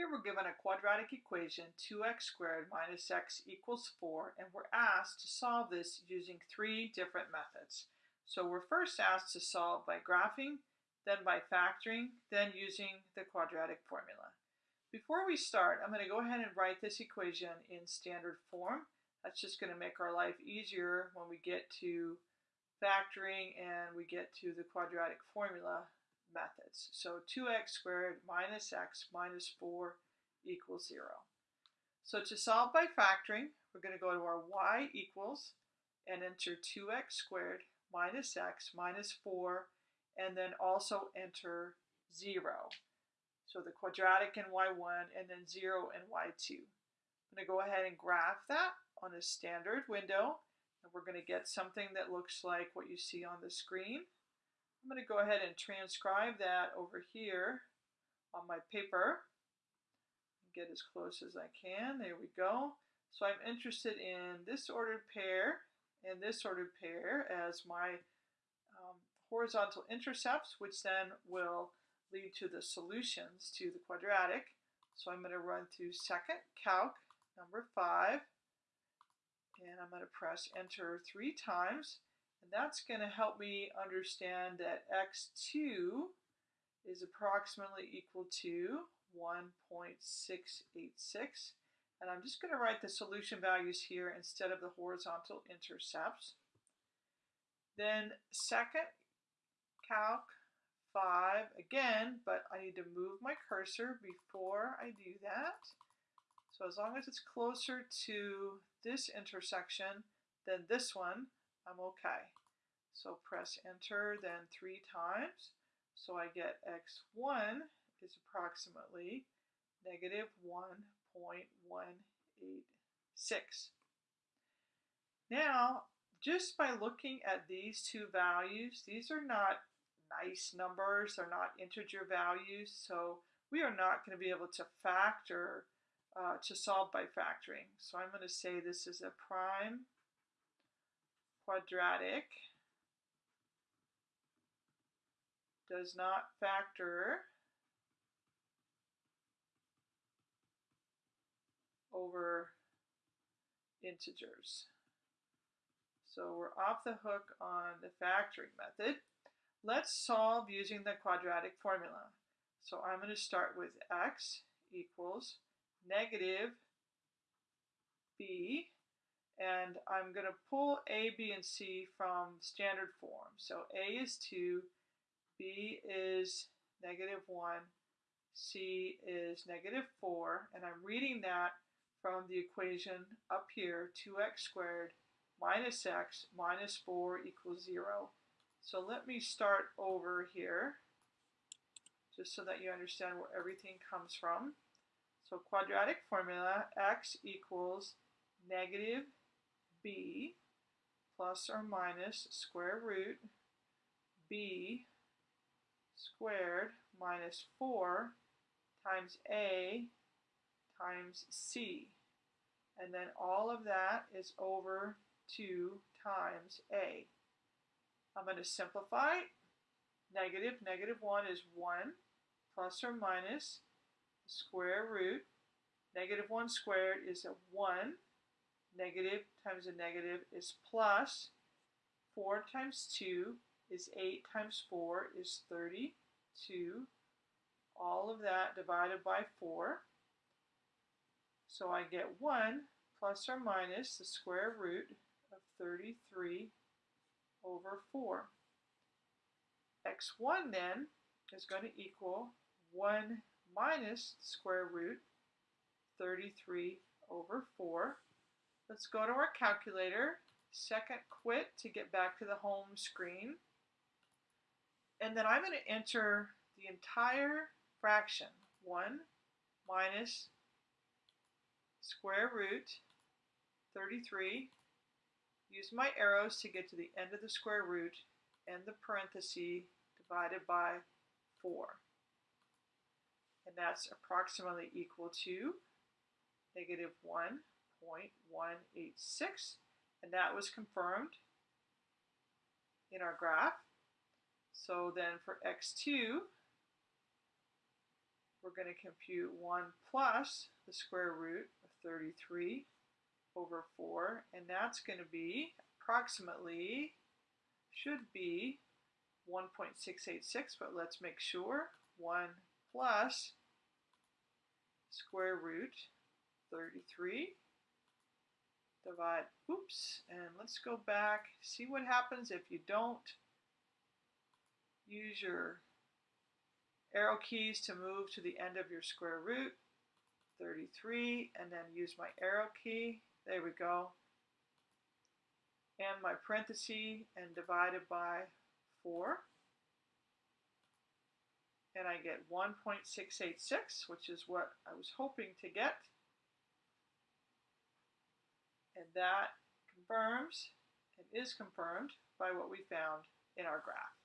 Here we're given a quadratic equation 2x squared minus x equals 4 and we're asked to solve this using three different methods. So we're first asked to solve by graphing, then by factoring, then using the quadratic formula. Before we start, I'm going to go ahead and write this equation in standard form. That's just going to make our life easier when we get to factoring and we get to the quadratic formula methods. So 2x squared minus x minus 4 equals 0. So to solve by factoring, we're going to go to our y equals and enter 2x squared minus x minus 4 and then also enter 0. So the quadratic in y1 and then 0 in y2. I'm going to go ahead and graph that on a standard window and we're going to get something that looks like what you see on the screen. I'm going to go ahead and transcribe that over here on my paper. Get as close as I can. There we go. So I'm interested in this ordered pair and this ordered pair as my um, horizontal intercepts, which then will lead to the solutions to the quadratic. So I'm going to run through second calc number 5 and I'm going to press enter three times and that's going to help me understand that x2 is approximately equal to 1.686. And I'm just going to write the solution values here instead of the horizontal intercepts. Then second calc 5 again, but I need to move my cursor before I do that. So as long as it's closer to this intersection than this one, I'm okay. So press enter then three times. So I get x1 is approximately negative 1.186. Now, just by looking at these two values, these are not nice numbers, they're not integer values, so we are not going to be able to factor, uh, to solve by factoring. So I'm going to say this is a prime quadratic does not factor over integers. So we're off the hook on the factoring method. Let's solve using the quadratic formula. So I'm going to start with x equals negative b and I'm going to pull a, b, and c from standard form. So a is 2, b is negative 1, c is negative 4, and I'm reading that from the equation up here, 2x squared minus x minus 4 equals 0. So let me start over here, just so that you understand where everything comes from. So quadratic formula, x equals negative b plus or minus square root b squared minus 4 times a times c. And then all of that is over 2 times a. I'm going to simplify. Negative, negative 1 is 1 plus or minus square root. Negative 1 squared is a 1 Negative times a negative is plus. 4 times 2 is 8 times 4 is 32. All of that divided by 4. So I get 1 plus or minus the square root of 33 over 4. x1 then is going to equal 1 minus the square root 33 over 4. Let's go to our calculator, second quit to get back to the home screen. And then I'm going to enter the entire fraction, 1 minus square root 33. Use my arrows to get to the end of the square root and the parenthesis divided by 4. And that's approximately equal to negative 1 0.186 and that was confirmed in our graph. So then for x2, we're going to compute 1 plus the square root of 33 over 4, and that's going to be approximately, should be 1.686, but let's make sure. 1 plus square root 33 divide, oops, and let's go back, see what happens if you don't use your arrow keys to move to the end of your square root, 33, and then use my arrow key, there we go, and my parenthesis and divided by 4. And I get 1.686, which is what I was hoping to get. And that confirms and is confirmed by what we found in our graph.